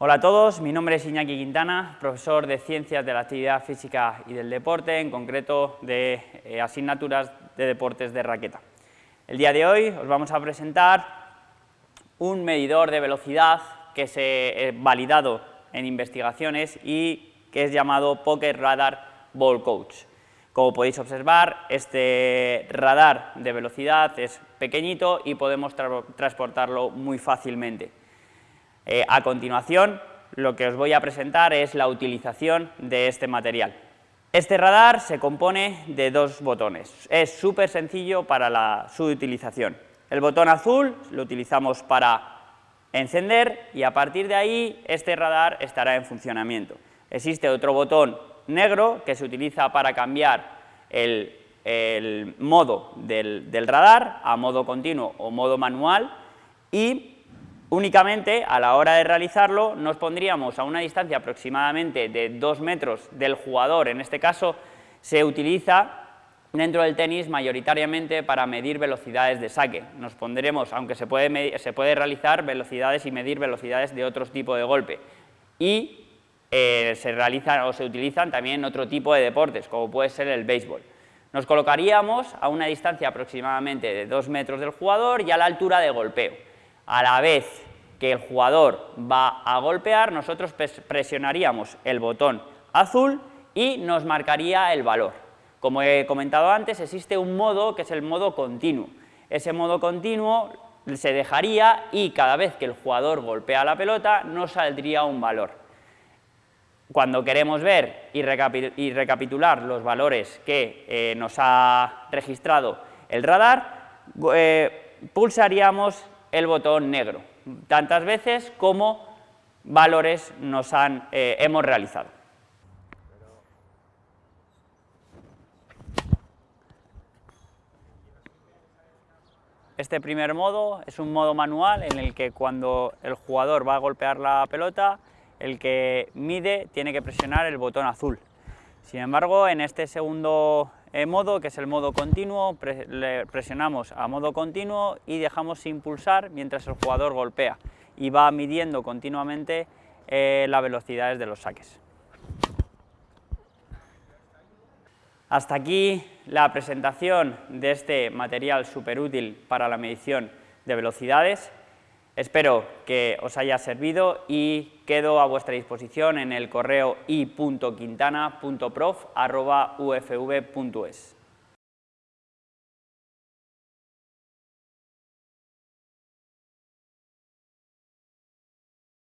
Hola a todos, mi nombre es Iñaki Quintana, profesor de Ciencias de la Actividad Física y del Deporte, en concreto de eh, asignaturas de deportes de raqueta. El día de hoy os vamos a presentar un medidor de velocidad que se ha validado en investigaciones y que es llamado Pocket Radar Ball Coach. Como podéis observar, este radar de velocidad es pequeñito y podemos transportarlo muy fácilmente. Eh, a continuación, lo que os voy a presentar es la utilización de este material. Este radar se compone de dos botones, es súper sencillo para su utilización. El botón azul lo utilizamos para encender y a partir de ahí este radar estará en funcionamiento. Existe otro botón negro que se utiliza para cambiar el, modo del, del radar a modo continuo o modo manual y Únicamente, a la hora de realizarlo, nos pondríamos a una distancia aproximadamente de 2 metros del jugador, en este caso se utiliza dentro del tenis mayoritariamente para medir velocidades de saque. Nos pondremos, aunque se puede, se puede realizar velocidades y medir velocidades de otro tipo de golpe. Y eh, se realizan o se utilizan también otro tipo de deportes, como puede ser el béisbol. Nos colocaríamos a una distancia aproximadamente de 2 metros del jugador y a la altura de golpeo a la vez que el jugador va a golpear, nosotros presionaríamos el botón azul y nos marcaría el valor. Como he comentado antes, existe un modo que es el modo continuo. Ese modo continuo se dejaría y cada vez que el jugador golpea la pelota nos saldría un valor. Cuando queremos ver y, recapitular los valores que eh, nos ha registrado el radar, eh, pulsaríamos el botón negro, tantas veces como valores nos han, eh, hemos realizado. Este primer modo es un modo manual en el que cuando el jugador va a golpear la pelota, el que mide tiene que presionar el botón azul. Sin embargo, en este segundo modo, que es el modo continuo, presionamos a modo continuo y dejamos sin pulsar mientras el jugador golpea y va midiendo continuamente eh, las velocidades de los saques. Hasta aquí la presentación de este material súper útil para la medición de velocidades. Espero que os haya servido y quedo a vuestra disposición en el correo i.quintana.prof.ufv.es.